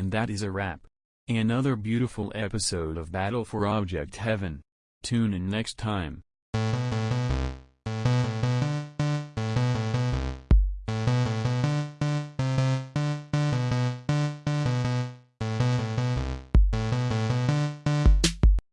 And that is a wrap. Another beautiful episode of Battle for Object Heaven. Tune in next time.